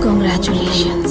Congratulations.